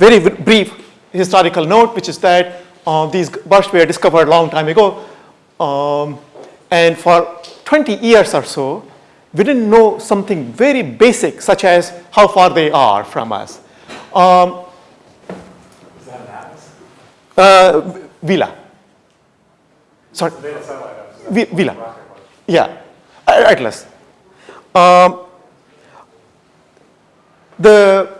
very brief historical note, which is that uh, these bursts were discovered a long time ago. Um, and for 20 years or so, we didn't know something very basic, such as how far they are from us. Um, uh, Vela. Sorry, Data satellite atlas. Is that Vi- what Vela. the rocket was? Yeah, Atlas. Um, the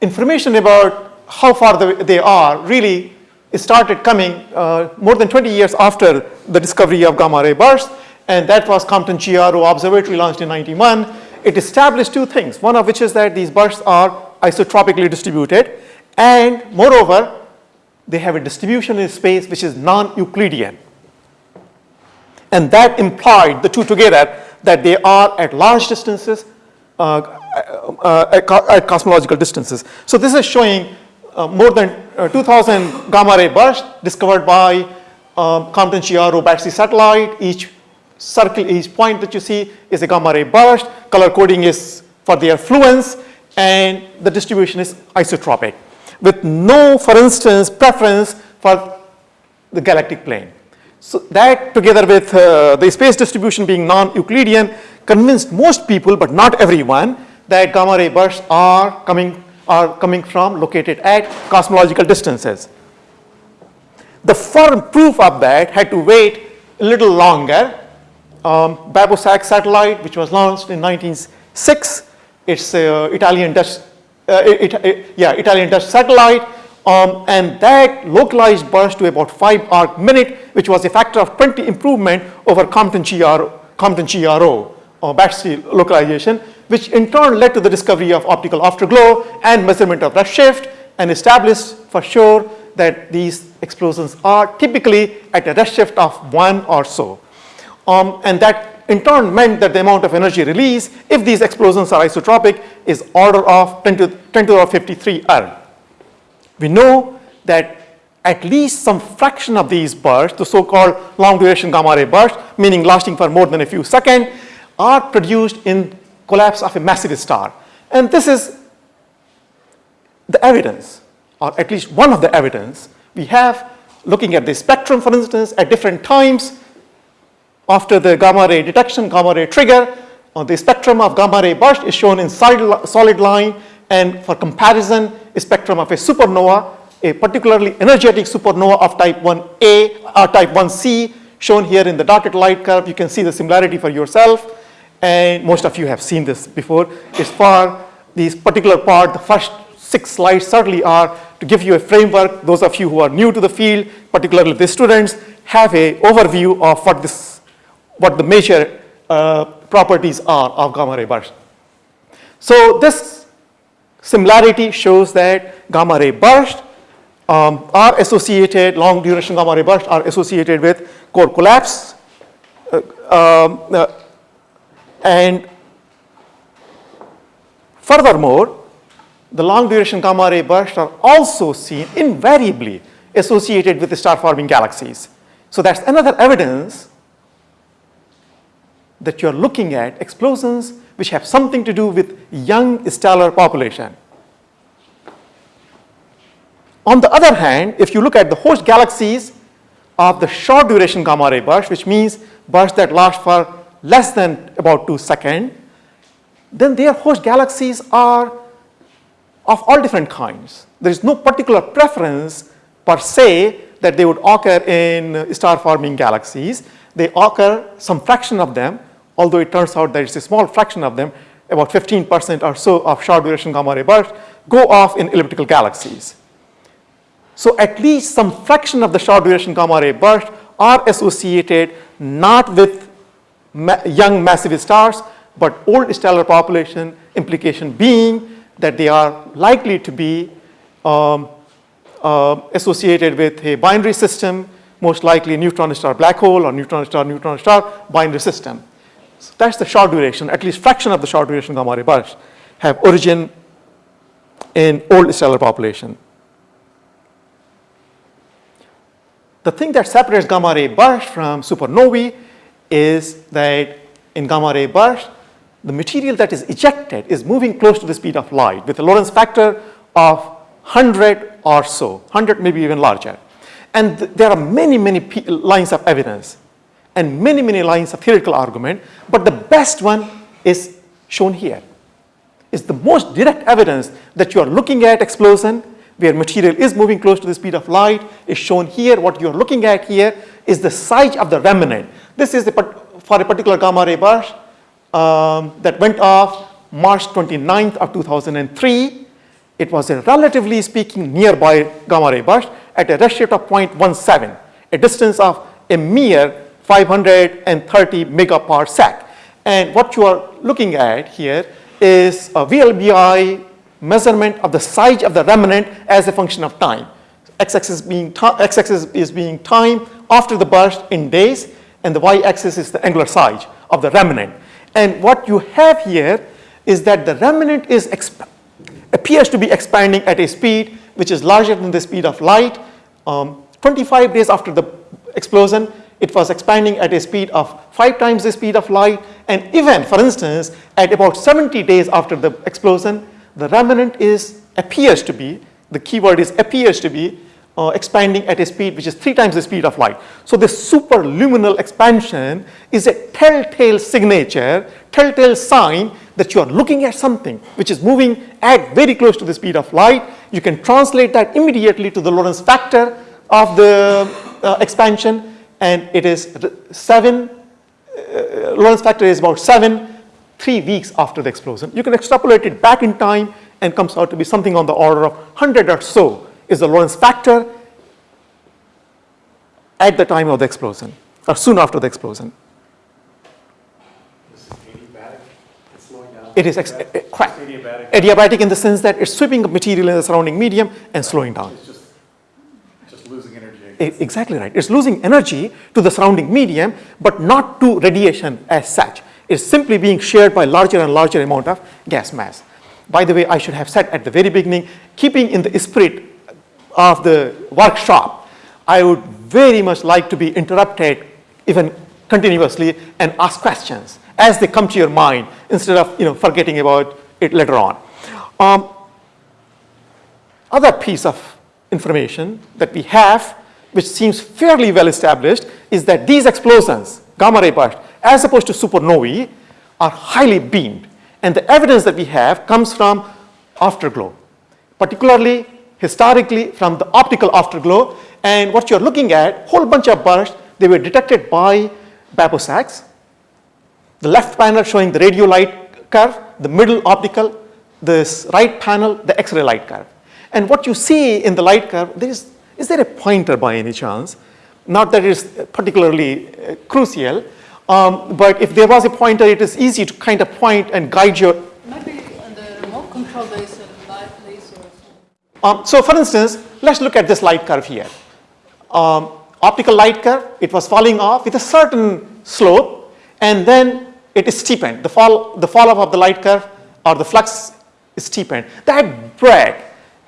information about how far the, they are really started coming uh, more than 20 years after the discovery of gamma ray bursts, and that was Compton GRO Observatory launched in 91. It established two things, one of which is that these bursts are isotropically distributed, and moreover, they have a distribution in space which is non-Euclidean. And that implied, the two together, that they are at large distances, at, co- at cosmological distances. So this is showing uh, more than uh, 2000 gamma ray bursts discovered by um, Compton GRO BATSE satellite. Each circle, each point that you see is a gamma ray burst. Color coding is for their fluence, and the distribution is isotropic with no, for instance, preference for the galactic plane. So that together with uh, the space distribution being non-Euclidean convinced most people, but not everyone, that gamma ray bursts are coming, are coming from located at cosmological distances. The firm proof of that had to wait a little longer. Um, BeppoSAX satellite, which was launched in 1906, it's uh, Italian Dutch, uh, it, it- yeah, Italian Dutch satellite, um, and that localized burst to about 5 arc minute, which was a factor of 20 improvement over Compton GRO, Compton GRO, or BATSE localization, which in turn led to the discovery of optical afterglow and measurement of redshift, and established for sure that these explosions are typically at a redshift of 1 or so. Um, and that in turn meant that the amount of energy release, if these explosions are isotropic, is order of 10 to, 10 to the power 53 erg. We know that at least some fraction of these bursts, the so-called long duration gamma ray bursts, meaning lasting for more than a few seconds, are produced in collapse of a massive star. And this is the evidence, or at least one of the evidence we have looking at the spectrum, for instance, at different times after the gamma ray detection, gamma ray trigger, uh, the spectrum of gamma ray burst is shown in solid, solid line, and for comparison, spectrum of a supernova, a particularly energetic supernova of type 1a or type 1c, shown here in the dotted light curve. You can see the similarity for yourself, and most of you have seen this before. It's for this particular part, the first six slides certainly are to give you a framework. Those of you who are new to the field, particularly the students, have a overview of what this, what the major uh, properties are of gamma ray burst. So this similarity shows that gamma ray burst um, are associated, long duration gamma ray bursts are associated with core collapse. uh, um, uh, and furthermore, the long duration gamma ray bursts are also seen invariably associated with star forming galaxies. So that's another evidence that you're looking at explosions which have something to do with young stellar population. On the other hand, if you look at the host galaxies of the short duration gamma ray burst, which means bursts that last for less than about two seconds, then their host galaxies are of all different kinds. There is no particular preference per se that they would occur in star forming galaxies. They occur some fraction of them, although it turns out that it's a small fraction of them, about 15% or so of short duration gamma ray bursts go off in elliptical galaxies. So at least some fraction of the short duration gamma ray bursts are associated not with ma young massive stars, but old stellar population, implication being that they are likely to be um, uh, associated with a binary system, most likely neutron star black hole or neutron star neutron star binary system. So that's the short duration, at least fraction of the short duration gamma ray bursts have origin in old stellar population. The thing that separates gamma ray burst from supernovae is that in gamma ray burst, the material that is ejected is moving close to the speed of light with a Lorentz factor of 100 or so, 100 maybe even larger. And th- there are many, many lines of evidence and many, many lines of theoretical argument, but the best one is shown here. Is the most direct evidence that you are looking at explosion where material is moving close to the speed of light is shown here. What you are looking at here is the size of the remnant. This is for a particular gamma ray burst um, that went off March 29th of 2003. It was a relatively speaking nearby gamma ray burst at a redshift of 0.17, a distance of a mere 530 megaparsec. And what you are looking at here is a VLBI measurement of the size of the remnant as a function of time. X-axis being x-axis is being time after the burst in days, and the y-axis is the angular size of the remnant. And what you have here is that the remnant is appears to be expanding at a speed which is larger than the speed of light. Um, 25 days after the explosion, it was expanding at a speed of five times the speed of light. And even, for instance, at about 70 days after the explosion, the remnant is appears to be, the keyword is appears to be, uh, expanding at a speed which is three times the speed of light. So this superluminal expansion is a telltale signature, telltale sign that you are looking at something which is moving at very close to the speed of light. You can translate that immediately to the Lorentz factor of the uh, expansion and it is 7, uh, Lorentz factor is about 7, 3 weeks after the explosion. You can extrapolate it back in time and comes out to be something on the order of 100 or so is the Lorentz factor at the time of the explosion or soon after the explosion. This is adiabatic, it's slowing down. It is Adiabatic? eh, correct. Adiabatic, Adiabatic in the sense that it's sweeping up material in the surrounding medium and slowing down. it's just, just losing energy. Exactly right. It's losing energy to the surrounding medium, but not to radiation as such. It's simply being shared by larger and larger amount of gas mass. By the way, I should have said at the very beginning, keeping in the spirit of the workshop, I would very much like to be interrupted even continuously and ask questions as they come to your mind instead of you know, forgetting about it later on. Um, other piece of information that we have, which seems fairly well established, is that these explosions, gamma ray bursts, as opposed to supernovae, are highly beamed. And the evidence that we have comes from afterglow, particularly historically from the optical afterglow. And what you're looking at, whole bunch of bursts, they were detected by BeppoSAX, the left panel showing the radio light curve, the middle optical, this right panel, the X-ray light curve. And what you see in the light curve, there is, is there a pointer by any chance? Not that it is particularly uh, crucial, um, but if there was a pointer, it is easy to kind of point and guide your. Maybe on the remote control there is a light laser or something. Um, so for instance, let's look at this light curve here. Um, optical light curve, it was falling off with a certain slope, and then it is steepened. The fall, the fall off of the light curve or the flux is steepened. That break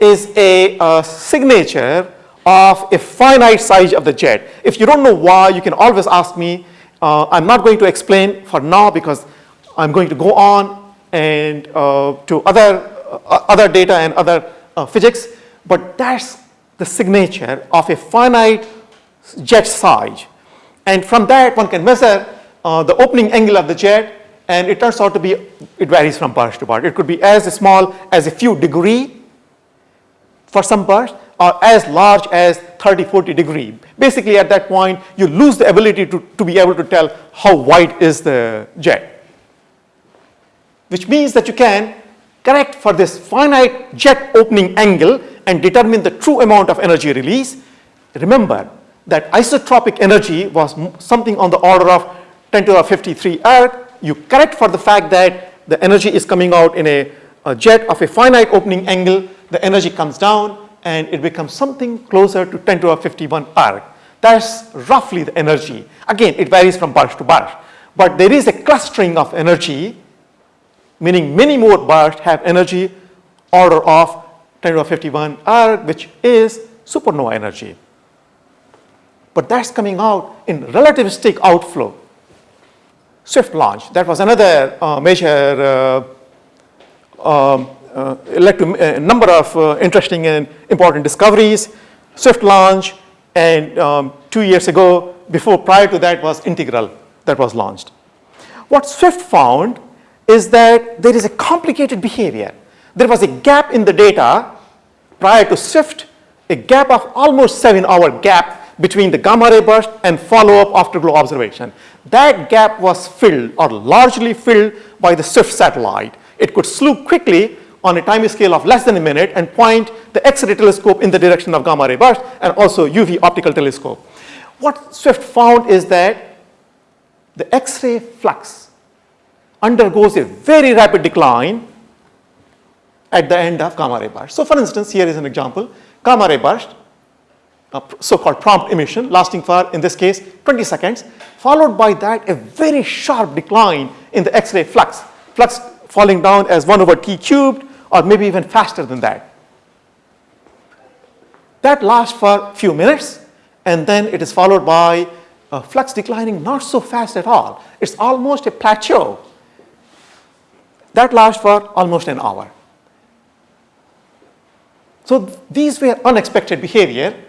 is a uh, signature of a finite size of the jet. If you don't know why, you can always ask me. Uh, I'm not going to explain for now because I'm going to go on and uh, to other, uh, other data and other uh, physics, but that's the signature of a finite jet size. And from that, one can measure uh, the opening angle of the jet, and it turns out to be, it varies from burst to burst. It could be as small as a few degree for some burst, or as large as 30, 40 degree. Basically, at that point, you lose the ability to, to be able to tell how wide is the jet. Which means that you can correct for this finite jet opening angle and determine the true amount of energy release. Remember that isotropic energy was something on the order of 10 to the 53 erg. You correct for the fact that the energy is coming out in a, a jet of a finite opening angle, the energy comes down and it becomes something closer to 10 to the 51 erg. That's roughly the energy. Again, it varies from burst to burst. But there is a clustering of energy meaning many more bursts have energy order of 10 to the 51 erg, which is supernova energy. But that's coming out in relativistic outflow. Swift launch, that was another uh, major uh, um, led to a number of uh, interesting and important discoveries. Swift launch, and um, two years ago, before prior to that was Integral that was launched. What Swift found is that there is a complicated behavior. There was a gap in the data prior to Swift, a gap of almost seven hour gap between the gamma ray burst and follow-up afterglow observation. That gap was filled or largely filled by the Swift satellite. It could slew quickly on a time scale of less than a minute and point the X-ray telescope in the direction of gamma ray burst and also UV optical telescope. What Swift found is that the X-ray flux undergoes a very rapid decline at the end of gamma ray burst. So for instance, here is an example, gamma ray burst, so-called prompt emission lasting for, in this case, 20 seconds, followed by that a very sharp decline in the X-ray flux, flux falling down as 1 over t cubed or maybe even faster than that. That lasts for a few minutes and then it is followed by a flux declining not so fast at all. It's almost a plateau. That lasts for almost an hour. So these were unexpected behavior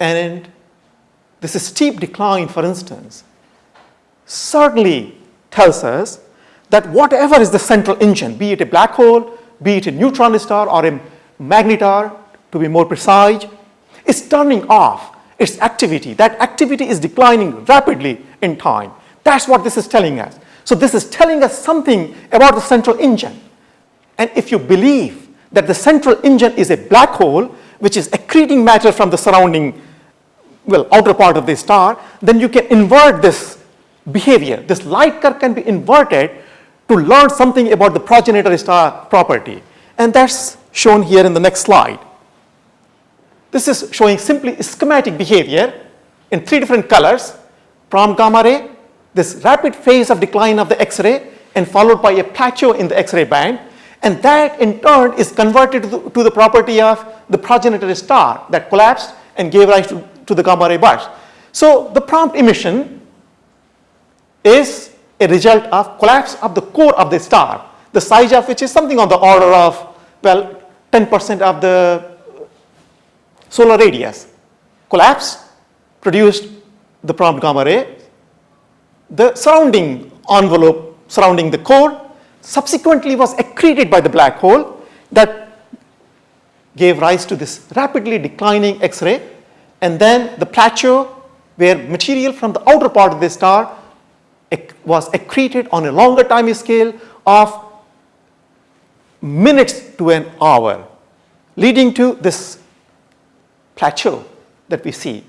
and this steep decline, for instance, certainly tells us that whatever is the central engine, be it a black hole, be it a neutron star or a magnetar, to be more precise, is turning off its activity. That activity is declining rapidly in time. That's what this is telling us. So this is telling us something about the central engine. And if you believe that the central engine is a black hole, which is accreting matter from the surrounding, well, outer part of the star, then you can invert this behavior. This light curve can be inverted to learn something about the progenitor star property. And that's shown here in the next slide. This is showing simply schematic behavior in three different colors, prompt gamma ray, this rapid phase of decline of the X-ray and followed by a plateau in the X-ray band. And that in turn is converted to the, to the, property of the progenitor star that collapsed and gave rise to, to the gamma ray burst. So the prompt emission is a result of collapse of the core of the star, the size of which is something on the order of, well, 10% of the solar radius. Collapse produced the prompt gamma ray. The surrounding envelope surrounding the core subsequently was accreted by the black hole that gave rise to this rapidly declining X-ray and then the plateau where material from the outer part of the star was accreted on a longer time scale of minutes to an hour leading to this plateau that we see.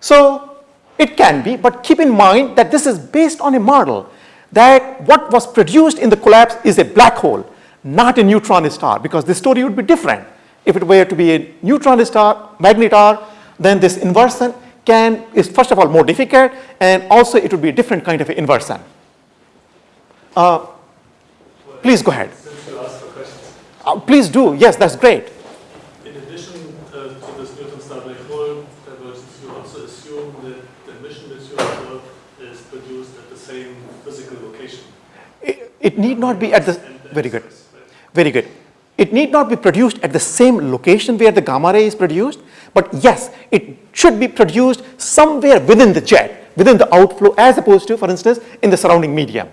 So it can be, but keep in mind that this is based on a model that what was produced in the collapse is a black hole, not a neutron star, because the story would be different. If it were to be a neutron star, magnetar, then this inversion can, is first of all more difficult, and also it would be a different kind of inversion. Uh, please go ahead. Since you asked for questions. Uh, please do, yes, that's great. In addition uh, to this neutron star black hole divergence, you also assume that the emission that you observe is produced at the same physical location. It, it need not be at the, very good. Very good. It need not be produced at the same location where the gamma ray is produced, but yes, it should be produced somewhere within the jet, within the outflow, as opposed to, for instance, in the surrounding medium.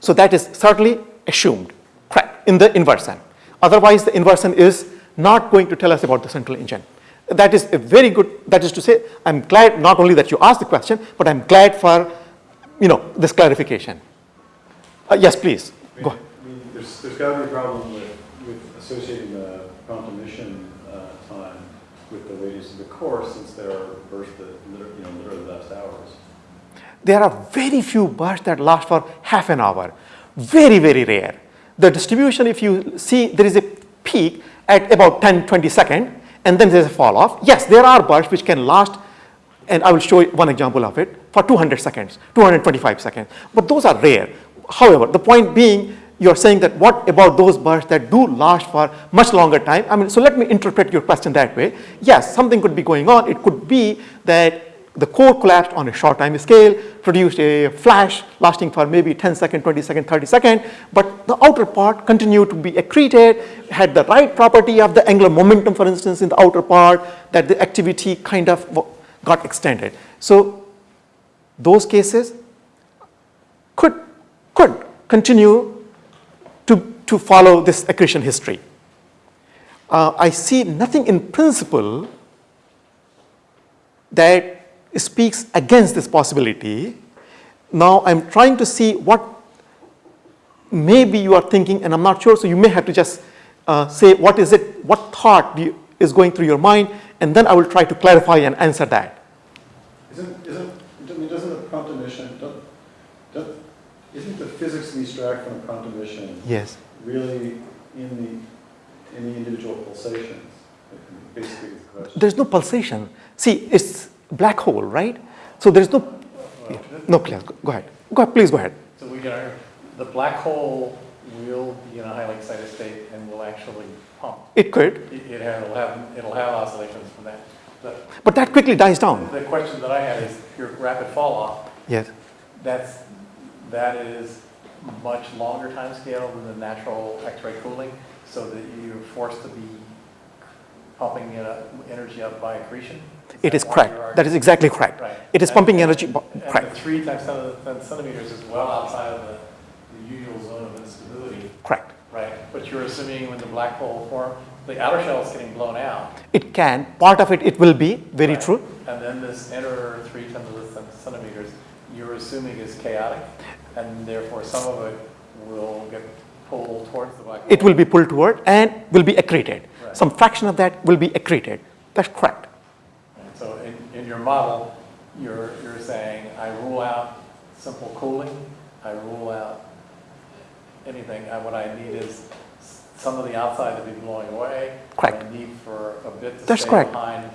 So that is certainly assumed, correct, in the inversion. Otherwise, the inversion is not going to tell us about the central engine. That is a very good, that is to say, I'm glad not only that you asked the question, but I'm glad for, you know, this clarification. Uh, yes, please, go ahead. I mean, there's, there's got to be a problem with, with associating the time radius of the core, since there are that, you know, literally last hours. There are very few bursts that last for half an hour. Very, very rare. The distribution, if you see, there is a peak at about 10, 20 seconds, and then there's a fall off. Yes, there are bursts which can last, and I will show you one example of it, for 200 seconds, 225 seconds. But those are rare. However, the point being, you're saying that what about those bursts that do last for much longer time? I mean, so let me interpret your question that way. Yes, something could be going on. It could be that the core collapsed on a short time scale, produced a flash lasting for maybe 10 second, 20 second, 30 second, but the outer part continued to be accreted, had the right property of the angular momentum, for instance, in the outer part, that the activity kind of got extended. So those cases could, could continue to, follow this accretion history. Uh, I see nothing in principle that speaks against this possibility. Now I'm trying to see what maybe you are thinking, and I'm not sure, so you may have to just uh, say what is it, what thought you, is going through your mind, and then I will try to clarify and answer that. Isn't, isn't, I mean, doesn't the prompt emission, don't, don't, isn't the physics we extract from prompt emission Yes. Really in the, in the individual pulsations? Basically, the. There's no pulsation. See, it's black hole, right? So there's no, Well, no, please, go ahead. Go ahead, please go ahead. So we get the black hole will be in a highly excited state and will actually pump. It could, It, it have- it'll have, it'll have oscillations from that. The, but that quickly dies down. the question that I had is your rapid fall off, Yes. that's, that is much longer time scale than the natural X-ray cooling, so that you're forced to be pumping it up- energy up by accretion? It that is correct. That is exactly correct. Right. It is And- pumping energy, bu- And the correct, three times ten to the ten centimeters is well outside of the, the usual zone of instability, correct. right? But you're assuming when the black hole form, the outer shell is getting blown out. It can, part of it, it will be, very right? true. And then this inner three the ten centimeters, you're assuming is chaotic, and therefore some of it will get pulled towards the black hole. It will be pulled toward and will be accreted. Right. Some fraction of that will be accreted. That's correct. And So in, in your model, you're, you're saying, I rule out simple cooling, I rule out anything, I- what I need is some of the outside to be blowing away. Correct. I need for a bit to That's stay correct. behind,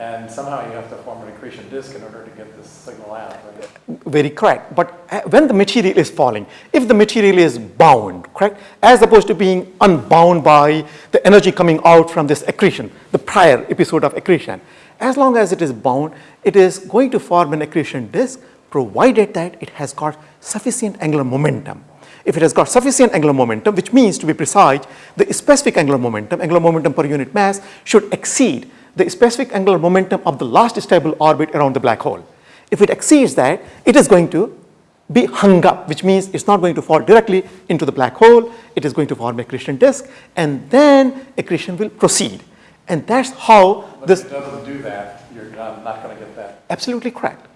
and somehow you have to form an accretion disk in order to get this signal out. Very correct. But uh, when the material is falling, if the material is bound, correct, as opposed to being unbound by the energy coming out from this accretion, the prior episode of accretion, as long as it is bound, it is going to form an accretion disk provided that it has got sufficient angular momentum. If it has got sufficient angular momentum, which means to be precise, the specific angular momentum, angular momentum per unit mass, should exceed the specific angular momentum of the last stable orbit around the black hole. If it exceeds that, it is going to be hung up, which means it's not going to fall directly into the black hole. It is going to form a accretion disk, and then accretion will proceed. And that's how But this, if it doesn't do that, you're not, not gonna get that. absolutely correct.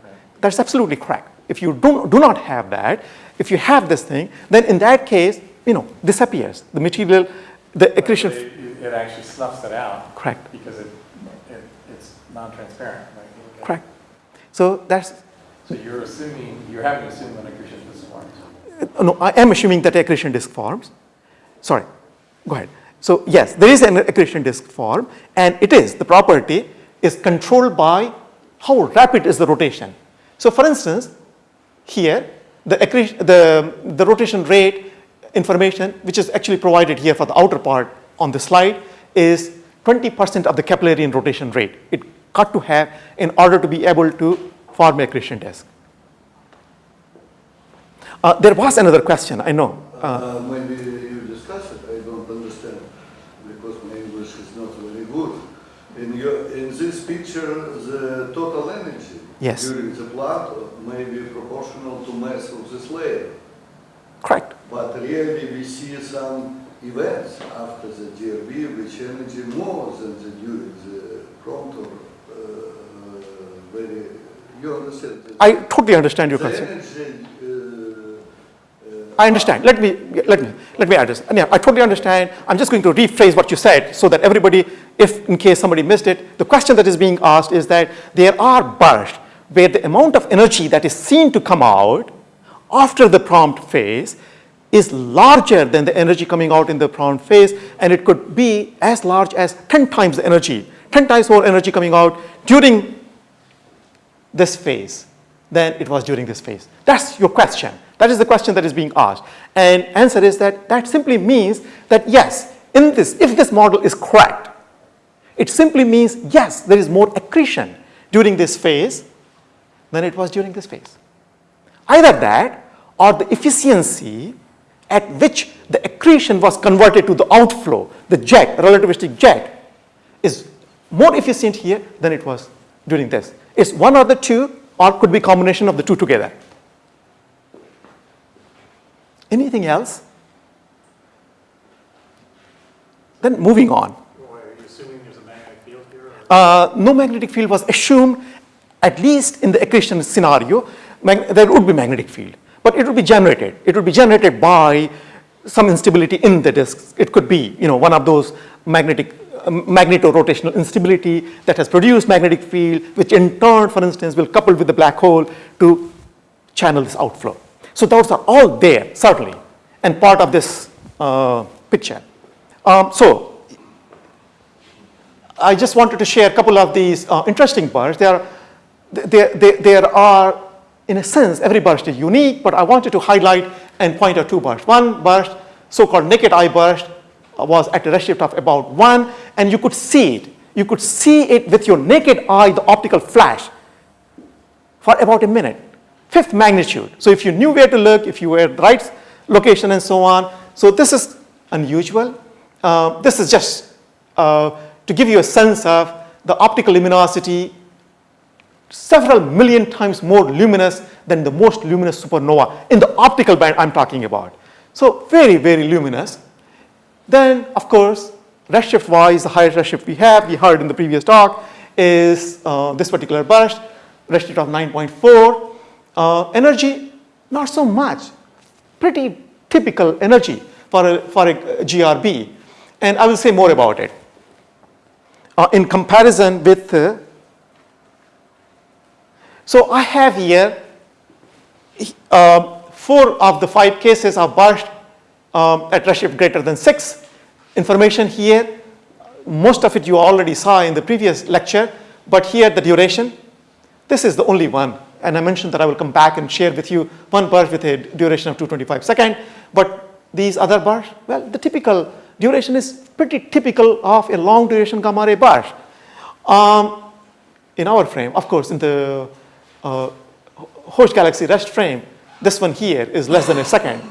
That's absolutely correct. If you do, do not have that, if you have this thing, then in that case, you know, disappears. The material, the accretion, It, it actually snuffs it out. Correct. Because it, non-transparent, right? You look at it. correct. So that's, So you're assuming, you're having to assume an accretion disk forms. No, I am assuming that accretion disk forms. Sorry, go ahead. So yes, there is an accretion disk form, and it is, the property is controlled by how rapid is the rotation. So for instance, here, the, accretion, the, the rotation rate information, which is actually provided here for the outer part on the slide, is 20% of the Keplerian rotation rate. It got to have in order to be able to form a accretion disk. Uh, there was another question, I know. Uh, Uh, Maybe you discuss it, I don't understand, because my English is not very good. In your, in this picture, the total energy Yes. during the plant may be proportional to mass of this layer. correct. But really, we see some events after the GRB, which energy more than the during the prompt or very, you understand? I totally understand your energy, uh, uh, I understand. Let me, let me, let me address. Yeah, I totally understand. I'm just going to rephrase what you said so that everybody, if in case somebody missed it, the question that is being asked is that there are bursts where the amount of energy that is seen to come out after the prompt phase is larger than the energy coming out in the prompt phase, and it could be as large as 10 times the energy, 10 times more energy coming out during this phase than it was during this phase? That's your question. That is the question that is being asked. And answer is that that simply means that yes, in this, if this model is correct, it simply means yes, there is more accretion during this phase than it was during this phase. Either that or the efficiency at which the accretion was converted to the outflow, the jet, relativistic jet, is more efficient here than it was during this. It's one or the two or could be combination of the two together. Anything else? Then moving on. Why, are you assuming there's a magnetic field here? or- Uh, no magnetic field was assumed, at least in the accretion scenario, there would be magnetic field, but it would be generated. It would be generated by some instability in the disk. It could be, you know, one of those magnetic, magneto-rotational instability that has produced magnetic field, which in turn, for instance, will couple with the black hole to channel this outflow. So those are all there, certainly, and part of this uh, picture. Um, so I just wanted to share a couple of these uh, interesting bursts. There, are- there, there, there are, in a sense, every burst is unique, but I wanted to highlight and point out two bursts. One burst, so-called naked eye burst, was at a redshift of about one, and you could see it. You could see it with your naked eye, the optical flash, for about a minute. Fifth magnitude. So if you knew where to look, if you were at the right location and so on. So this is unusual. Uh, this is just uh, to give you a sense of the optical luminosity several million times more luminous than the most luminous supernova in the optical band I'm talking about. So very, very luminous. Then, of course, redshift wise, the highest redshift we have, we heard in the previous talk, is uh, this particular burst, redshift of 9.4. Uh, energy, not so much, pretty typical energy for a, for a GRB. And I will say more about it. Uh, in comparison with, uh, so I have here uh, four of the five cases are burst um, at redshift greater than 6. Information here, most of it you already saw in the previous lecture, but here the duration. This is the only one, and I mentioned that I will come back and share with you one burst with a duration of 225 seconds, but these other bursts, well, the typical duration is pretty typical of a long duration gamma ray burst. Um, in our frame, of course, in the uh, host galaxy rest frame, this one here is less than a second.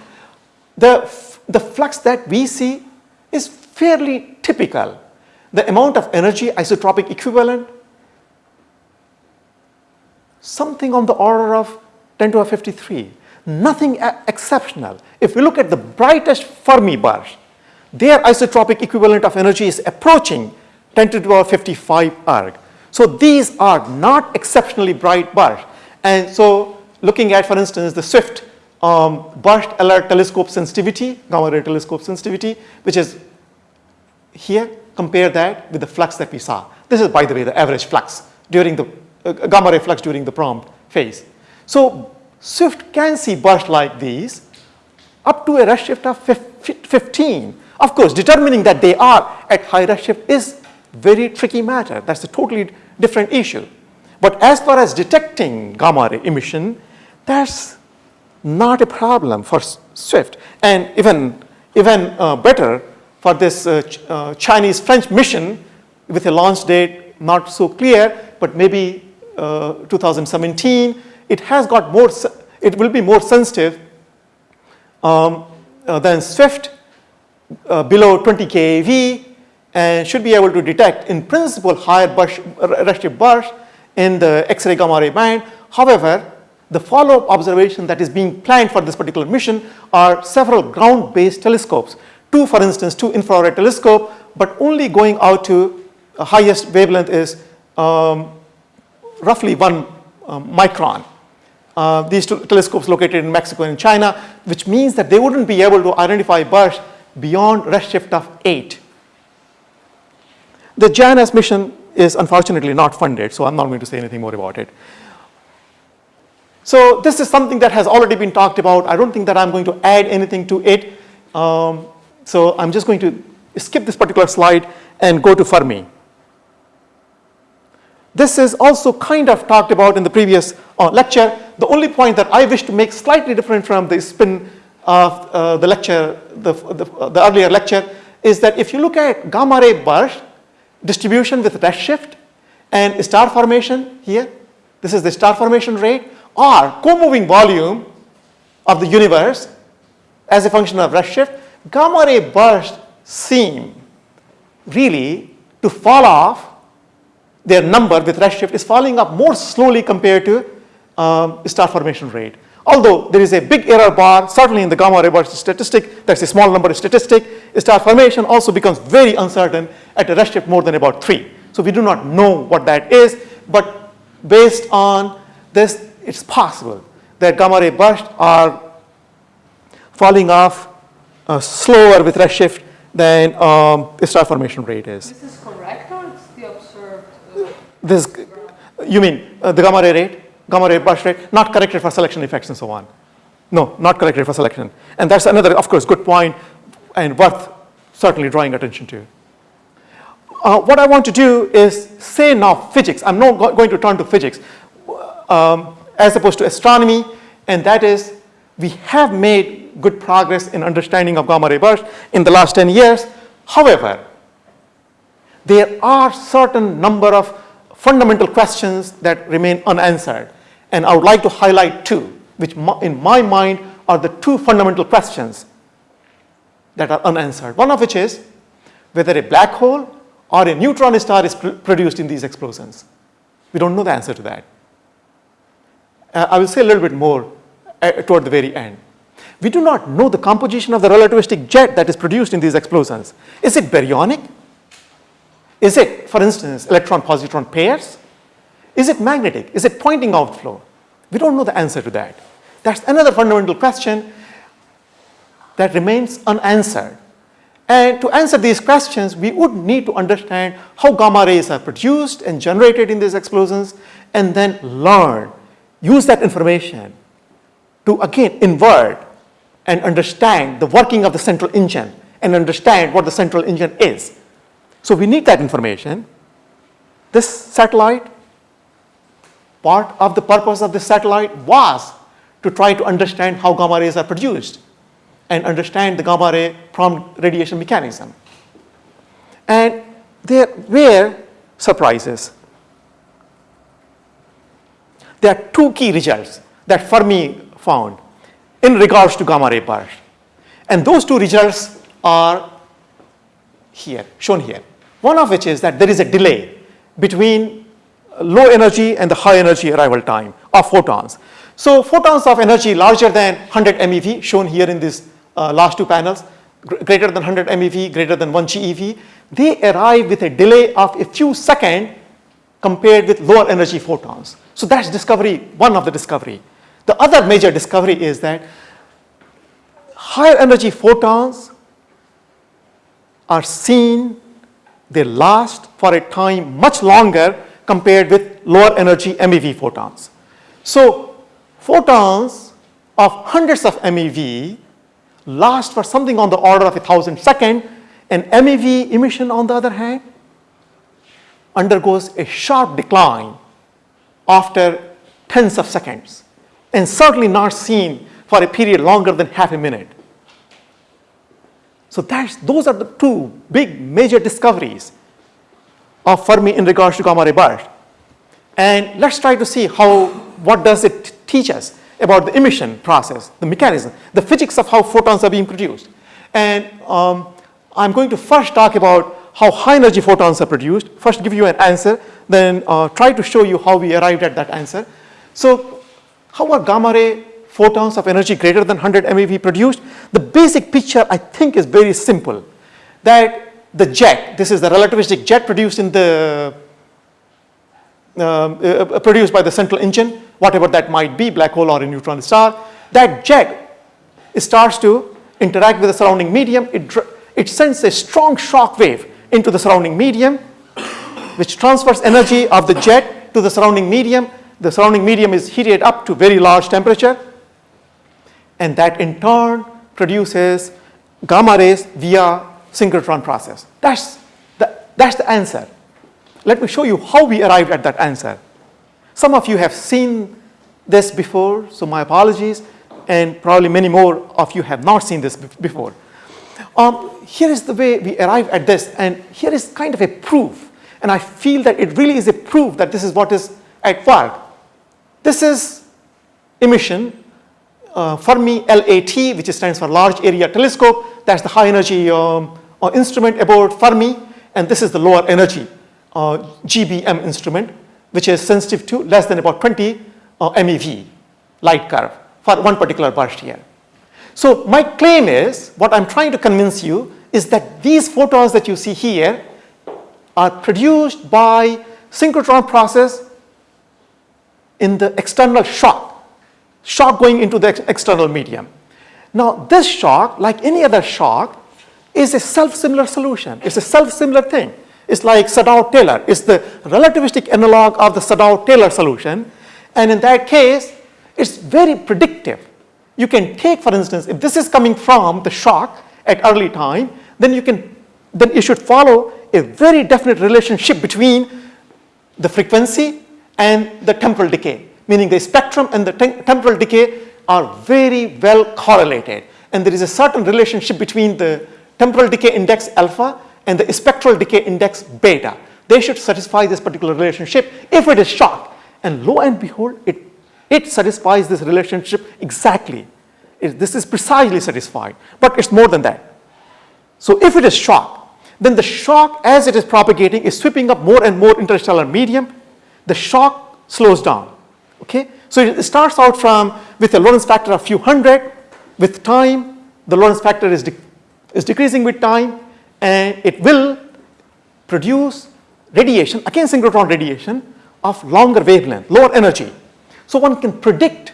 The, the flux that we see is fairly typical. The amount of energy isotropic equivalent, something on the order of 10 to the 53. Nothing exceptional. If we look at the brightest Fermi bars, their isotropic equivalent of energy is approaching 10 to the power 55 erg. So these are not exceptionally bright bars. And so looking at, for instance, the SWIFT um, burst alert telescope sensitivity, gamma ray telescope sensitivity, which is here, compare that with the flux that we saw. This is, by the way, the average flux during the uh, gamma ray flux during the prompt phase. So SWIFT can see bursts like these up to a redshift of 15. Of course, determining that they are at high redshift is very tricky matter. That's a totally different issue. But as far as detecting gamma ray emission, that's not a problem for SWIFT. And even, even uh, better for this uh, Ch- uh, Chinese-French mission with a launch date not so clear, but maybe uh, 2017, it has got more, it will be more sensitive um, uh, than SWIFT uh, below 20 keV and should be able to detect in principle higher burst, bursts in the X-ray gamma ray band. However, the follow-up observation that is being planned for this particular mission are several ground-based telescopes. Two, for instance, two infrared telescope, but only going out to uh, highest wavelength is um, roughly one um, micron. Uh, these two telescopes located in Mexico and China, which means that they wouldn't be able to identify bursts beyond redshift of 8. The JANUS mission is unfortunately not funded, so I'm not going to say anything more about it. So this is something that has already been talked about. I don't think that I'm going to add anything to it. Um, so I'm just going to skip this particular slide and go to Fermi. This is also kind of talked about in the previous uh, lecture. The only point that I wish to make slightly different from the spin of uh, the lecture, the, the, the earlier lecture, is that if you look at gamma ray burst distribution with redshift and star formation here, this is the star formation rate, or co-moving volume of the universe as a function of redshift, gamma ray bursts seem really to fall off, their number with redshift is falling off more slowly compared to um, star formation rate. Although there is a big error bar, certainly in the gamma ray burst statistic, that's a small number statistic, star formation also becomes very uncertain at a redshift more than about 3. So we do not know what that is, but based on this, it's possible that gamma ray bursts are falling off uh, slower with redshift than um, star formation rate is. This is correct or it's the observed? uh, This, you mean uh, the gamma ray rate, gamma ray burst rate, not corrected for selection effects and so on. No, not corrected for selection. And that's another, of course, good point and worth certainly drawing attention to. Uh, what I want to do is say now physics. I'm not go- going to turn to physics um, as opposed to astronomy, and that is we have made good progress in understanding of gamma ray burst in the last 10 years. However, there are certain number of fundamental questions that remain unanswered. And I would like to highlight two, which in my mind are the two fundamental questions that are unanswered. One of which is whether a black hole or a neutron star is pr- produced in these explosions. We don't know the answer to that. Uh, I will say a little bit more uh, toward the very end. We do not know the composition of the relativistic jet that is produced in these explosions. Is it baryonic? Is it, for instance, electron-positron pairs? Is it magnetic? Is it Poynting outflow? We don't know the answer to that. That's another fundamental question that remains unanswered. And to answer these questions, we would need to understand how gamma rays are produced and generated in these explosions, and then learn, use that information to again invert and understand the working of the central engine and understand what the central engine is. So we need that information. This satellite, part of the purpose of this satellite was to try to understand how gamma rays are produced and understand the gamma ray prompt radiation mechanism. And there were surprises. There are two key results that Fermi found in regards to gamma ray burst. And those two results are here, shown here. One of which is that there is a delay between low energy and the high energy arrival time of photons. So photons of energy larger than 100 MeV, shown here in these uh, last two panels, gr- greater than 100 MeV, greater than 1 GeV, they arrive with a delay of a few seconds compared with lower energy photons. So that's discovery, one of the discovery. The other major discovery is that higher energy photons are seen, they last for a time much longer compared with lower energy MEV photons. So photons of hundreds of MEV last for something on the order of a thousand seconds, and MEV emission on the other hand undergoes a sharp decline after tens of seconds and certainly not seen for a period longer than half a minute. So that's, those are the two big major discoveries of Fermi in regards to gamma ray burst. And let's try to see how, what does it teach us about the emission process, the mechanism, the physics of how photons are being produced. And um, I'm going to first talk about how high energy photons are produced, first give you an answer, then uh, try to show you how we arrived at that answer. So how are gamma ray photons of energy greater than 100 MeV produced? The basic picture I think is very simple, that the jet, this is the relativistic jet produced in the uh, uh, produced by the central engine, whatever that might be, black hole or a neutron star, that jet starts to interact with the surrounding medium. It, it sends a strong shock wave into the surrounding medium, which transfers energy of the jet to the surrounding medium. The surrounding medium is heated up to very large temperature, and that in turn produces gamma rays via synchrotron process. That's the, that's the answer. Let me show you how we arrived at that answer. Some of you have seen this before, so my apologies, and probably many more of you have not seen this before. Um, here is the way we arrive at this, and here is kind of a proof, and I feel that it really is a proof that this is what is at work. This is emission uh, Fermi LAT, which stands for Large Area Telescope. That's the high energy um, uh, instrument aboard Fermi. And this is the lower energy uh, GBM instrument, which is sensitive to less than about 20 uh, MeV light curve for one particular burst here. So my claim is, what I'm trying to convince you is that these photons that you see here are produced by synchrotron process in the external shock, shock going into the ex external medium. Now this shock, like any other shock, is a self-similar solution. It's a self-similar thing. It's like Sedov-Taylor. It's the relativistic analog of the Sedov-Taylor solution. And in that case, it's very predictive. You can take, for instance, if this is coming from the shock at early time, then you can, then you should follow a very definite relationship between the frequency and the temporal decay, meaning the spectrum and the tem temporal decay are very well correlated. And there is a certain relationship between the temporal decay index alpha and the spectral decay index beta. They should satisfy this particular relationship if it is shock. And lo and behold, it, it satisfies this relationship exactly. It, this is precisely satisfied, but it's more than that. So if it is shock, then the shock as it is propagating is sweeping up more and more interstellar medium. The shock slows down. Okay? So it starts out from with a Lorentz factor of few hundred. With time, the Lorentz factor is, de is decreasing with time and it will produce radiation, again synchrotron radiation of longer wavelength, lower energy. So one can predict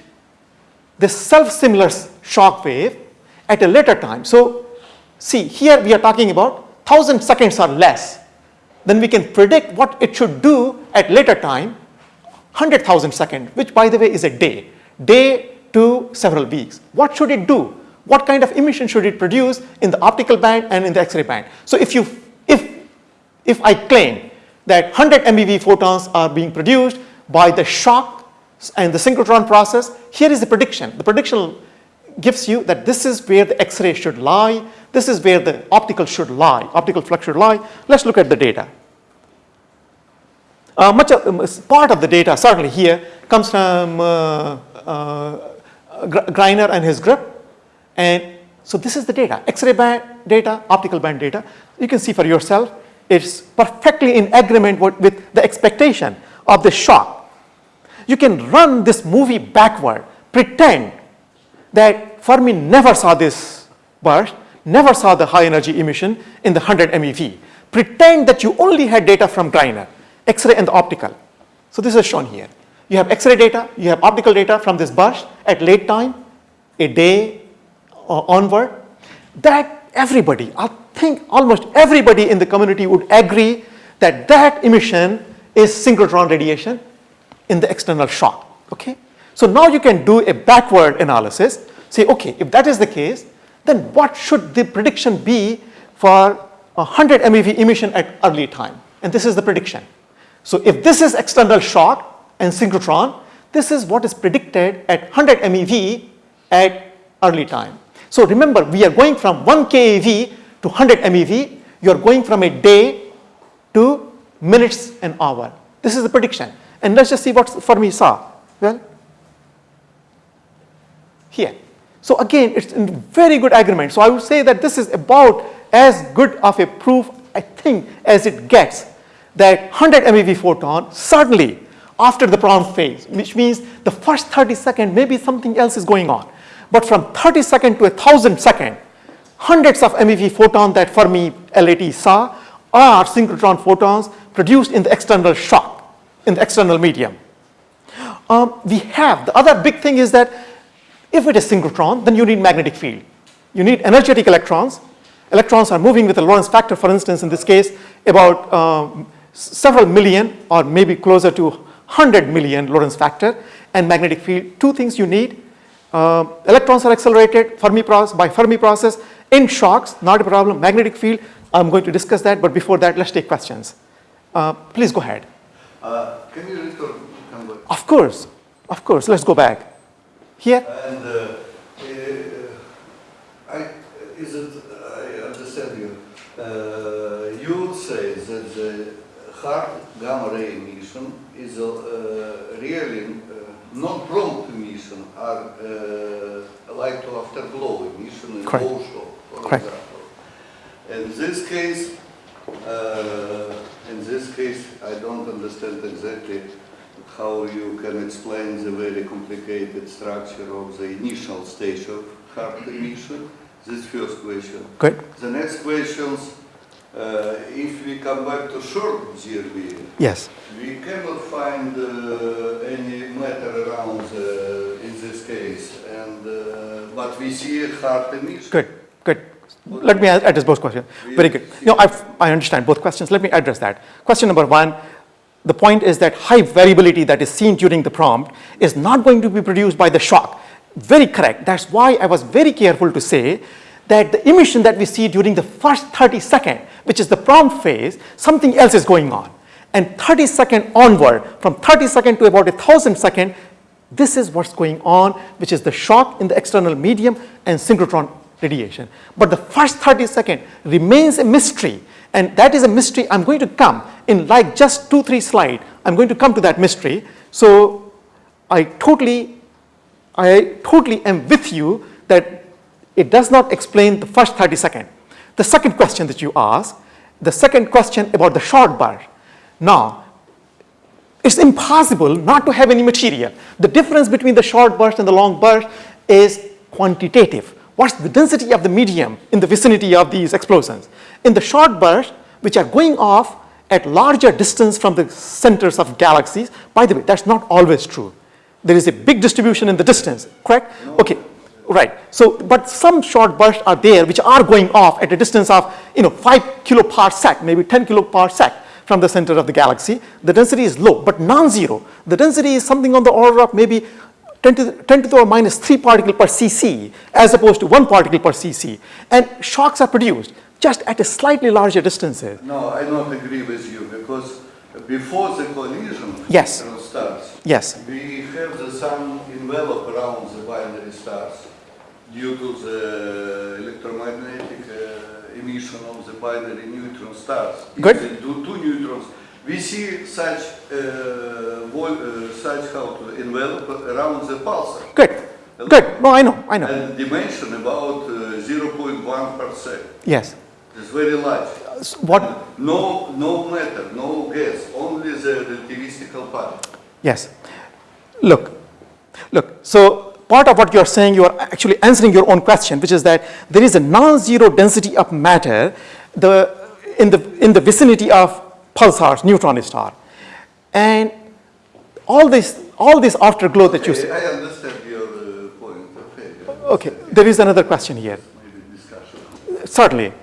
this self-similar shock wave at a later time. So see here we are talking about 1000 seconds or less. Then we can predict what it should do at later time 100,000 seconds which by the way is a day. Day to several weeks. What should it do? What kind of emission should it produce in the optical band and in the X-ray band? So if you, if, if I claim that 100 MeV photons are being produced by the shock and the synchrotron process, here is the prediction. The prediction gives you that this is where the X-ray should lie, this is where the optical should lie, optical flux should lie. Let's look at the data. Uh, much of, part of the data certainly here comes from uh, uh, and his group and so this is the data, X-ray band data, optical band data. You can see for yourself, it's perfectly in agreement with the expectation of the shock. You can run this movie backward, pretend that Fermi never saw this burst, never saw the high energy emission in the 100 MeV. Pretend that you only had data from Greiner, X-ray and the optical. So this is shown here. You have X-ray data, you have optical data from this burst at late time, a day, uh, onward, that everybody, I think almost everybody in the community would agree that that emission is synchrotron radiation in the external shock, okay? So now you can do a backward analysis, say, okay, if that is the case, then what should the prediction be for 100 MeV emission at early time? And this is the prediction. So if this is external shock and synchrotron, this is what is predicted at 100 MeV at early time. So remember, we are going from 1 keV to 100 MeV. You are going from a day to minutes an hour. This is the prediction. And let's just see what Fermi saw. Well, here. So again, it's in very good agreement. So I would say that this is about as good of a proof, I think, as it gets that 100 MeV photon suddenly after the prompt phase, which means the first 30 seconds, maybe something else is going on. But from 30 second to a 1000 second, hundreds of MeV photon that Fermi LAT saw are synchrotron photons produced in the external shock, in the external medium. Um, we have, the other big thing is that if it is synchrotron, then you need magnetic field. You need energetic electrons. Electrons are moving with a Lorentz factor, for instance, in this case, about um, several million or maybe closer to 100 million Lorentz factor and magnetic field. Two things you need, uh, electrons are accelerated Fermi process, by Fermi process in shocks, not a problem. Magnetic field, I'm going to discuss that, but before that, let's take questions. Uh, please go ahead. Uh, can you return? Of course, of course, let's go back. Here, And uh, uh, I, is it, I understand you, uh, you say that the hard gamma ray emission is uh, really uh, non-prompt emission are uh, light to afterglow emission in Correct. for Correct. example. In this case, uh, in this case, I don't understand exactly how you can explain the very complicated structure of the initial stage of hard emission. This first question. Good. The next questions, uh, if we come back to short GRB, Yes. we cannot find uh, any matter around uh, in this case, and uh, but we see a hard emission. Good, good. Let me address both questions. Very good. You know, I've, I understand both questions. Let me address that. Question number one, the point is that high variability that is seen during the prompt is not going to be produced by the shock. Very correct. That's why I was very careful to say that the emission that we see during the first 30 second, which is the prompt phase, something else is going on. And 30 second onward, from 30 second to about a thousand second, this is what's going on, which is the shock in the external medium and synchrotron radiation. But the first 30 second remains a mystery, and that is a mystery I'm going to come in like just two, three slide. I'm going to come to that mystery. So I totally, I totally am with you that it does not explain the first 30 second. The second question that you ask, the second question about the short burst. Now, it's impossible not to have any material. The difference between the short burst and the long burst is quantitative. What's the density of the medium in the vicinity of these explosions? In the short bursts which are going off at larger distance from the centers of galaxies, by the way, that's not always true. There is a big distribution in the distance, correct? Okay, right. So, but some short bursts are there which are going off at a distance of, you know, 5 kiloparsec, maybe 10 kiloparsec from the center of the galaxy. The density is low, but non-zero. The density is something on the order of maybe 10 to, the, 10 to the power minus 3 particle per cc as opposed to 1 particle per cc. And shocks are produced just at a slightly larger distances. No, I don't agree with you because before the collision Yes. stars, Yes, we have the sun envelop around the binary stars due to the electromagnetic uh, emission of the binary neutron stars. Good. they do two neutrons, we see such uh, uh, such how to envelope around the pulsar. good, good. No, I know, I know. And dimension about uh, 0.1 percent. Yes. It's very large. What, No, no matter, no gas, only the relativistical part. Yes. Look, look, so part of what you're saying, you are actually answering your own question, which is that there is a non-zero density of matter the, in, the, in the vicinity of pulsars, neutron star. And all this, all this afterglow that you see. I understand your uh, point. Okay. Okay, there is another question here. Maybe discussion. Certainly.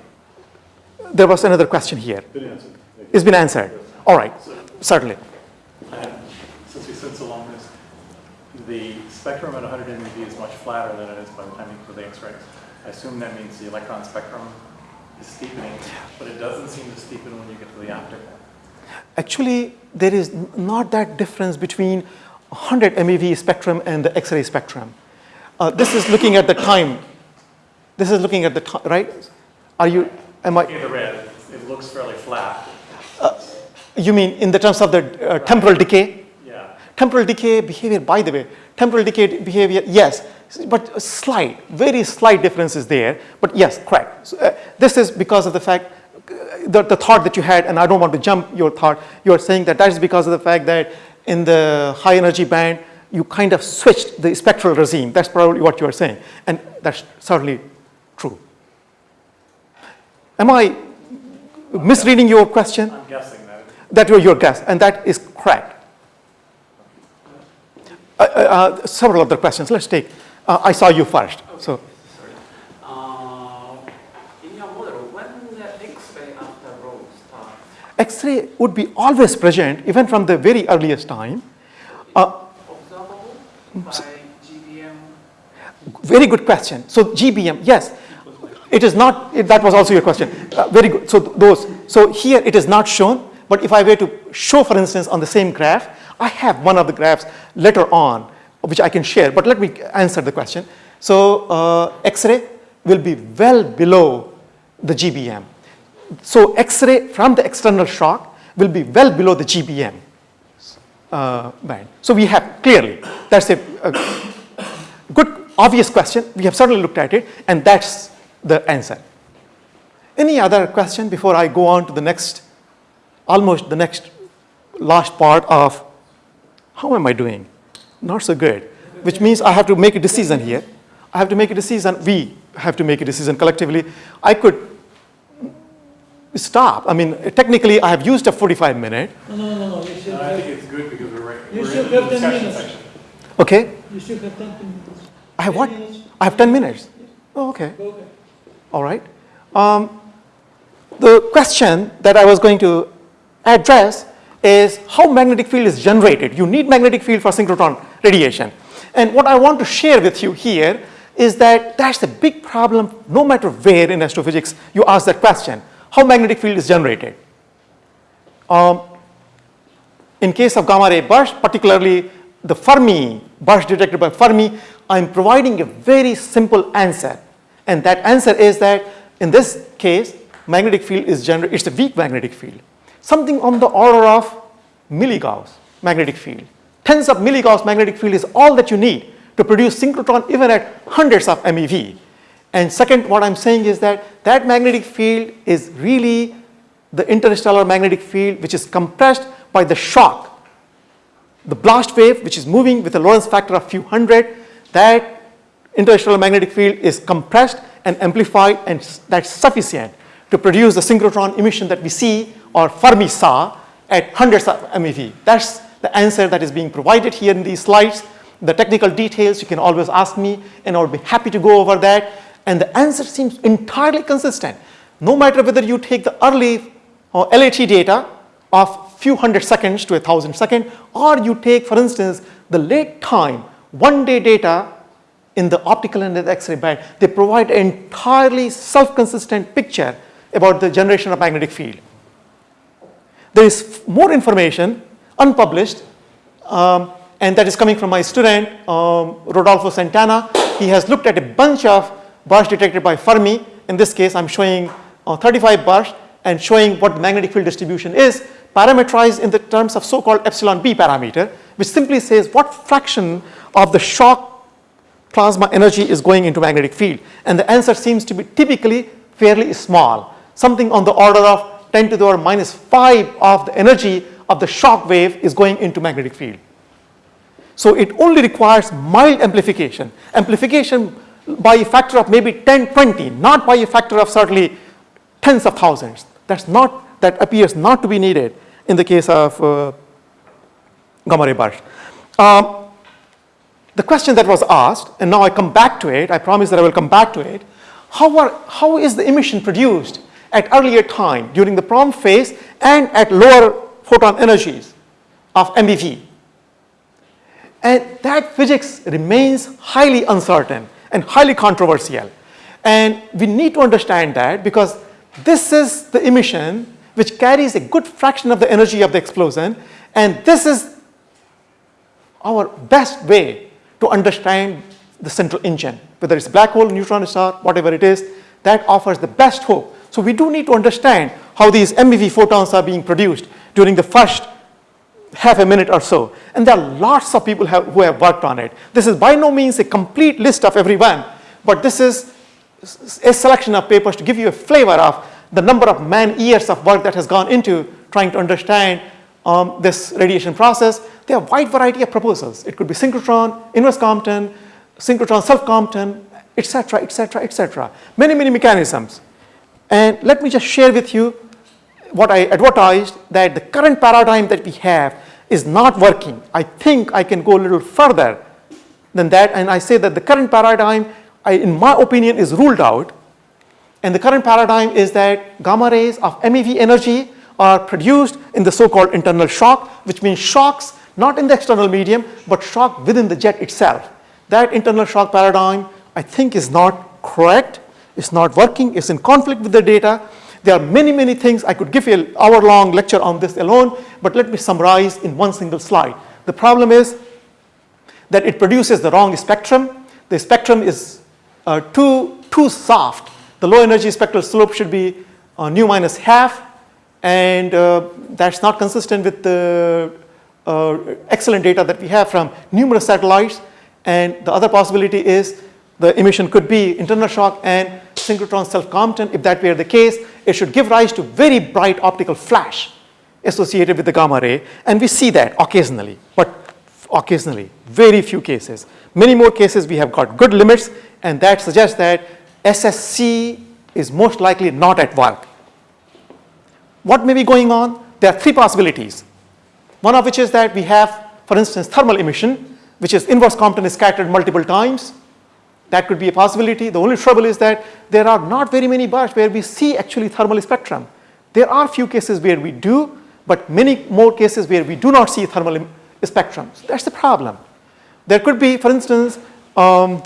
There was another question here. Been answered. It's been answered. All right, certainly. And since we spent so long this, the spectrum at 100 MeV is much flatter than it is by the time you put the X-rays. I assume that means the electron spectrum is steepening, but it doesn't seem to steepen when you get to the optical. Actually, there is not that difference between 100 MeV spectrum and the X-ray spectrum. Uh, this is looking at the time. This is looking at the time, right? Are you, am I, at the red, it looks fairly flat. you mean in the terms of the uh, temporal decay? Yeah. Temporal decay behavior, by the way, temporal decay behavior, yes, but slight, very slight difference is there. But yes, correct. So, uh, this is because of the fact, uh, the, the thought that you had, and I don't want to jump your thought, you are saying that that is because of the fact that in the high energy band, you kind of switched the spectral regime. That's probably what you are saying. And that's certainly true. Am I misreading your question? I'm guessing that. That was your guess, and that is correct. Uh, uh, uh, several other questions. Let's take. Uh, I saw you first. So, Uh, in your model, when the X-ray after row starts, X-ray would be always present, even from the very earliest time. Uh, observable by GBM. very good question. So GBM, yes, it is not. It, that was also your question. Uh, very good. So those. So here it is not shown. But if I were to show, for instance, on the same graph, I have one of the graphs later on, which I can share. But let me answer the question. So uh, X-ray will be well below the GBM. So X-ray from the external shock will be well below the GBM. uh, band. So we have clearly, that's a, a good obvious question. We have certainly looked at it and that's the answer. Any other question before I go on to the next, almost the next last part of how am I doing? Not so good, which means I have to make a decision here. I have to make a decision, we have to make a decision collectively. I could stop. I mean, technically I have used a 45 minute, No, no, no, no, you should No, I think it's good because we're, right- You we're should in the have ten discussion minutes. section. okay? you should have ten minutes. I have what? Minutes. I have 10 minutes. Oh, okay. Go ahead. All right. Um, the question that I was going to address is how magnetic field is generated. You need magnetic field for synchrotron radiation. And what I want to share with you here is that that's a big problem no matter where in astrophysics you ask that question, how magnetic field is generated. Um, in case of gamma ray burst, particularly the Fermi burst detected by Fermi, I'm providing a very simple answer. And that answer is that in this case, magnetic field is generated, it's a weak magnetic field. Something on the order of milligauss magnetic field. Tens of milligauss magnetic field is all that you need to produce synchrotron even at hundreds of MeV. And second, what I'm saying is that that magnetic field is really the interstellar magnetic field which is compressed by the shock the blast wave, which is moving with a Lorentz factor of few hundred, that interstellar magnetic field is compressed and amplified and that's sufficient to produce the synchrotron emission that we see or Fermi saw at hundreds of MeV. That's the answer that is being provided here in these slides. The technical details you can always ask me and I'll be happy to go over that. And the answer seems entirely consistent. No matter whether you take the early or LAT data of few hundred seconds to a thousand second, or you take, for instance, the late time, one day data in the optical and the X-ray band, they provide an entirely self-consistent picture about the generation of magnetic field. There is more information, unpublished, um, and that is coming from my student, um, Rodolfo Santana. He has looked at a bunch of bursts detected by Fermi. In this case, I'm showing uh, 35 bursts and showing what the magnetic field distribution is, parameterized in the terms of so-called epsilon b parameter, which simply says what fraction of the shock plasma energy is going into magnetic field. And the answer seems to be typically fairly small, something on the order of 10 to the power minus 5 of the energy of the shock wave is going into magnetic field. So it only requires mild amplification. Amplification by a factor of maybe 10, 20, not by a factor of certainly tens of thousands. That's not, that appears not to be needed in the case of uh, gamma ray burst. Um, the question that was asked, and now I come back to it, I promise that I will come back to it, how, are, how is the emission produced at earlier time during the prompt phase and at lower photon energies of MeV? And that physics remains highly uncertain and highly controversial. And we need to understand that because this is the emission which carries a good fraction of the energy of the explosion, and this is our best way to understand the central engine, whether it's black hole, neutron star, whatever it is, that offers the best hope. So we do need to understand how these MeV photons are being produced during the first half a minute or so. And there are lots of people have, who have worked on it. This is by no means a complete list of everyone, but this is a selection of papers to give you a flavor of the number of man years of work that has gone into trying to understand um, this radiation process. There are a wide variety of proposals. It could be synchrotron, inverse Compton, synchrotron self-Compton, etc., etc., etc. Many, many mechanisms. And let me just share with you what I advertised that the current paradigm that we have is not working. I think I can go a little further than that, and I say that the current paradigm, I, in my opinion, is ruled out. And the current paradigm is that gamma rays of MeV energy are produced in the so-called internal shock, which means shocks not in the external medium, but shock within the jet itself. That internal shock paradigm, I think, is not correct. It's not working. It's in conflict with the data. There are many, many things. I could give you an hour-long lecture on this alone, but let me summarize in one single slide. The problem is that it produces the wrong spectrum. The spectrum is uh, too, too soft. The low energy spectral slope should be uh, nu minus half, and uh, that's not consistent with the uh, excellent data that we have from numerous satellites. And the other possibility is the emission could be internal shock and synchrotron self-Compton. If that were the case, it should give rise to very bright optical flash associated with the gamma ray. And we see that occasionally, but occasionally, very few cases. Many more cases we have got good limits and that suggests that SSC is most likely not at work. What may be going on? There are three possibilities. One of which is that we have, for instance, thermal emission, which is inverse Compton is scattered multiple times. That could be a possibility. The only trouble is that there are not very many bursts where we see actually thermal spectrum. There are few cases where we do, but many more cases where we do not see thermal spectrum. So that's the problem. There could be, for instance, um,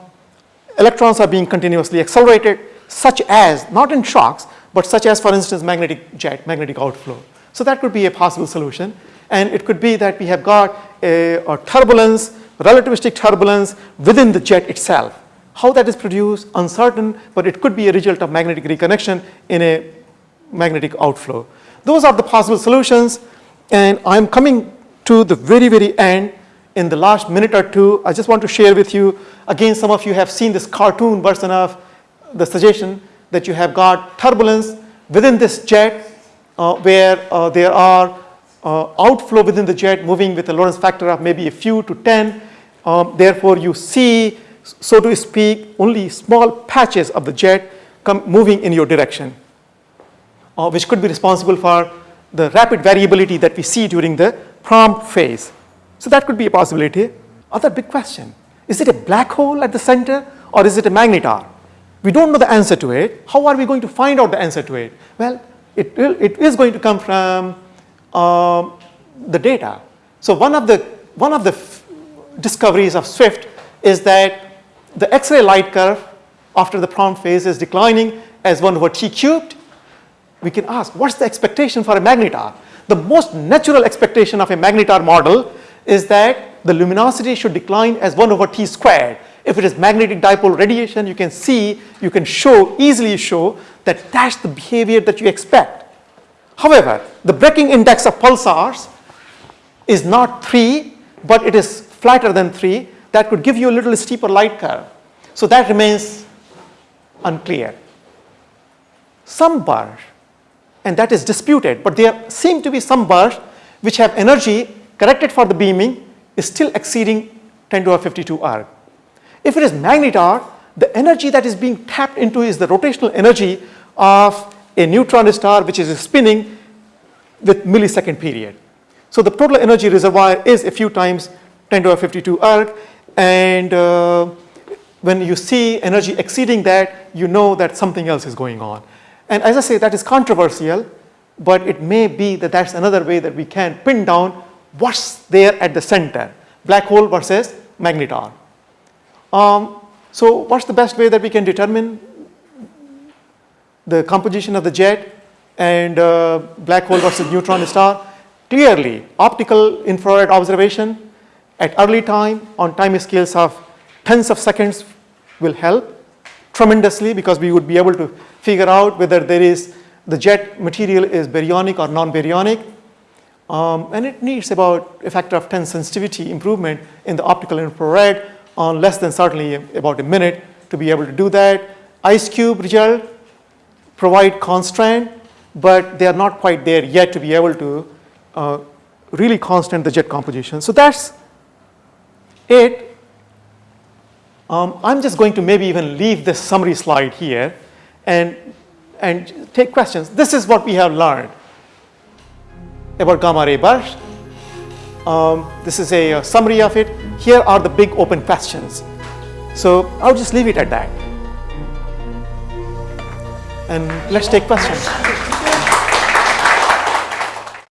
electrons are being continuously accelerated, such as, not in shocks, but such as, for instance, magnetic jet, magnetic outflow. So that could be a possible solution. And it could be that we have got a, a turbulence, relativistic turbulence within the jet itself. How that is produced, uncertain, but it could be a result of magnetic reconnection in a magnetic outflow. Those are the possible solutions. And I'm coming to the very, very end in the last minute or two. I just want to share with you, again, some of you have seen this cartoon version of the suggestion that you have got turbulence within this jet uh, where uh, there are uh, outflow within the jet moving with a Lorentz factor of maybe a few to 10. Um, therefore, you see, so to speak, only small patches of the jet come moving in your direction, uh, which could be responsible for the rapid variability that we see during the prompt phase. So that could be a possibility. Other big question, is it a black hole at the center or is it a magnetar? We don't know the answer to it. How are we going to find out the answer to it? Well, it, will, it is going to come from uh, the data. So one of the, one of the discoveries of Swift is that the X-ray light curve after the prompt phase is declining as 1 over t cubed. We can ask, what's the expectation for a magnetar? The most natural expectation of a magnetar model is that the luminosity should decline as 1 over t squared. If it is magnetic dipole radiation, you can see, you can show, easily show that that's the behavior that you expect. However, the braking index of pulsars is not 3, but it is flatter than 3. That could give you a little steeper light curve. So that remains unclear. Some bursts, and that is disputed, but there seem to be some bursts which have energy corrected for the beaming is still exceeding 10 to the 52 erg. If it is magnetar, the energy that is being tapped into is the rotational energy of a neutron star which is spinning with millisecond period. So the total energy reservoir is a few times 10 to the 52 erg and uh, when you see energy exceeding that, you know that something else is going on. And as I say, that is controversial, but it may be that that's another way that we can pin down what's there at the center, black hole versus magnetar. Um, so what's the best way that we can determine the composition of the jet and uh, black hole versus neutron star? Clearly, optical infrared observation at early time on time scales of tens of seconds will help tremendously because we would be able to figure out whether there is the jet material is baryonic or non-baryonic. Um, and it needs about a factor of 10 sensitivity improvement in the optical infrared on less than certainly about a minute to be able to do that. IceCube result provide constraint, but they are not quite there yet to be able to uh, really constant the jet composition. So that's it. Um, I'm just going to maybe even leave this summary slide here and, and take questions. This is what we have learned about gamma ray burst. Um, this is a, a summary of it. Here are the big open questions. So I'll just leave it at that. And let's take questions.